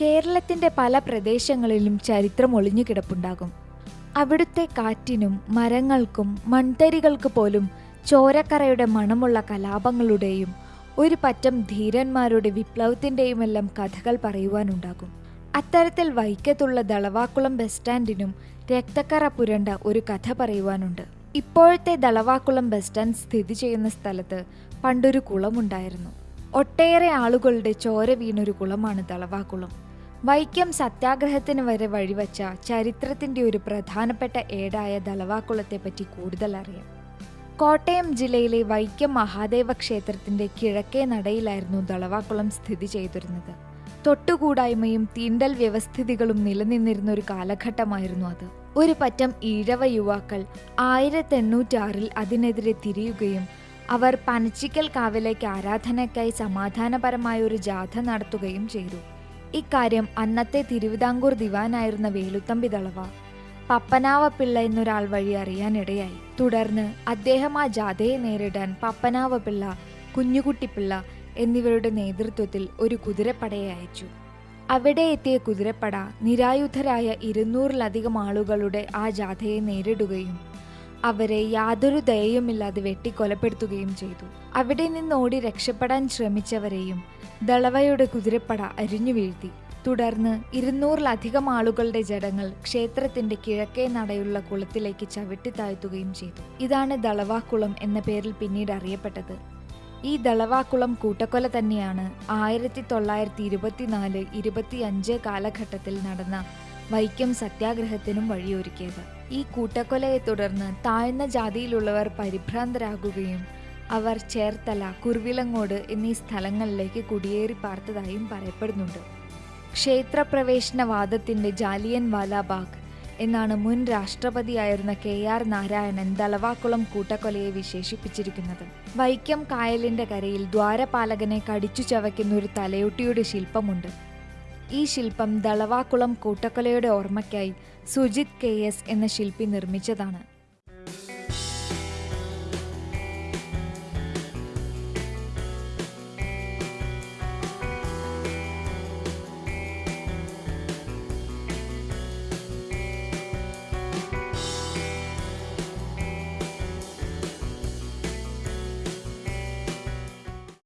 കേരളത്തിന്റെ പല പ്രദേശങ്ങളിലും ചരിത്രം ഒളിഞ്ഞു കിടപ്പുണ്ടാകും. അവിടുത്തെ കാറ്റിനും മരങ്ങൾക്കും മൺതരികൾക്ക് പോലും ചോരക്കറയുടെ മണമുള്ള കലാപങ്ങളുടെയും ഒരു പറ്റം ധീരന്മാരുടെ വിപ്ലവത്തിന്റെയുമെല്ലാം കഥകൾ പറയുവാനുണ്ടാകും. അത്തരത്തിൽ വൈക്കത്തുള്ള ദളവാക്കുളം ബസ് സ്റ്റാൻഡിനും രക്തക്കറ പുരണ്ട ഒരു കഥ പറയുവാനുണ്ട്. ഇപ്പോഴത്തെ ദളവാക്കുളം ബസ് സ്റ്റാൻഡ് സ്ഥിതി ചെയ്യുന്ന സ്ഥലത്ത് പണ്ടൊരു കുളമുണ്ടായിരുന്നു. ഒട്ടേറെ ആളുകളുടെ ചോര വീണൊരു കുളമാണ് ദളവാക്കുളം. വൈക്കം സത്യാഗ്രഹത്തിന് വരെ വഴിവച്ച ചരിത്രത്തിന്റെ ഒരു പ്രധാനപ്പെട്ട ഏടായ ദളവാക്കുളത്തെപ്പറ്റി കൂടുതൽ അറിയാം കോട്ടയം ജില്ലയിലെ വൈക്കം മഹാദേവ ക്ഷേത്രത്തിന്റെ കിഴക്കേ നടയിലായിരുന്നു ദളവാക്കുളം സ്ഥിതി ചെയ്തിരുന്നത്. തൊട്ടുകൂടായ്മയും തീണ്ടൽ വ്യവസ്ഥിതികളും നിലനിന്നിരുന്ന ഒരു കാലഘട്ടമായിരുന്നു അത്. ഒരു പറ്റം ഈഴവ യുവാക്കൾ ആയിരത്തി എണ്ണൂറ്റാറിൽ അതിനെതിരെ തിരിയുകയും അവർ പനച്ചിക്കൽ കാവിലേക്ക് ആരാധനയ്ക്കായി സമാധാനപരമായ ഒരു ജാഥ നടത്തുകയും ചെയ്തു. ഇക്കാര്യം അന്നത്തെ തിരുവിതാംകൂർ ദിവാനായിരുന്ന വേലുത്തമ്പി ദളവ പപ്പനാവപിള്ള എന്നൊരാൾ വഴി അറിയാനിടയായി. തുടർന്ന് അദ്ദേഹം ആ ജാഥയെ നേരിടാൻ പപ്പനാവപിള്ള കുഞ്ഞുകുട്ടിപ്പിള്ള എന്നിവരുടെ നേതൃത്വത്തിൽ ഒരു കുതിരപ്പടയെ അയച്ചു. അവിടെ എത്തിയ കുതിരപ്പട നിരായുധരായ ഇരുന്നൂറിലധികം ആളുകളുടെ ആ ജാഥയെ നേരിടുകയും അവരെ യാതൊരു ദയയുമില്ലാതെ വെട്ടിക്കൊലപ്പെടുത്തുകയും ചെയ്തു. അവിടെ നിന്നോടി രക്ഷപ്പെടാൻ ശ്രമിച്ചവരെയും ദളവയുടെ കുതിരപ്പട അരിഞ്ഞു വീഴ്ത്തി. തുടർന്ന് ഇരുന്നൂറിലധികം ആളുകളുടെ ജടങ്ങൾ ക്ഷേത്രത്തിന്റെ കിഴക്കേ നടയുള്ള കുളത്തിലേക്ക് ചവിട്ടി താഴ്ത്തുകയും ചെയ്തു. ഇതാണ് ദളവാക്കുളം എന്ന പേരിൽ പിന്നീട് അറിയപ്പെട്ടത്. ഈ ദളവാക്കുളം കൂട്ടക്കൊല തന്നെയാണ് ആയിരത്തി തൊള്ളായിരത്തി ഇരുപത്തിനാല് ഇരുപത്തിയഞ്ച് കാലഘട്ടത്തിൽ നടന്ന വൈക്കം സത്യാഗ്രഹത്തിനും വഴിയൊരുക്കിയത്. ഈ കൂട്ടക്കൊലയെ തുടർന്ന് താഴ്ന്ന ജാതിയിലുള്ളവർ പരിഭ്രാന്തരാകുകയും അവർ ചേർത്തല കുർവിലങ്ങോട് എന്നീ സ്ഥലങ്ങളിലേക്ക് കുടിയേറി പാർത്തതായും പറയപ്പെടുന്നുണ്ട്. ക്ഷേത്രപ്രവേശനവാദത്തിന്റെ ജാലിയൻ വാലാബാഗ് എന്നാണ് മുൻ രാഷ്ട്രപതിയായിരുന്ന കെ ആർ നാരായണൻ ദളവാക്കുളം കൂട്ടക്കൊലയെ വിശേഷിപ്പിച്ചിരിക്കുന്നത്. വൈക്കം കായലിന്റെ കരയിൽ ദ്വാരപാലകനെ കടിച്ചു ചവയ്ക്കുന്ന ഒരു തലയൊട്ടിയുടെ ശില്പമുണ്ട്. ഈ ശില്പം ദളവാക്കുളം കൂട്ടക്കൊലയുടെ ഓർമ്മയ്ക്കായി സുജിത് കെ എസ് എന്ന ശില്പി നിർമ്മിച്ചതാണ്.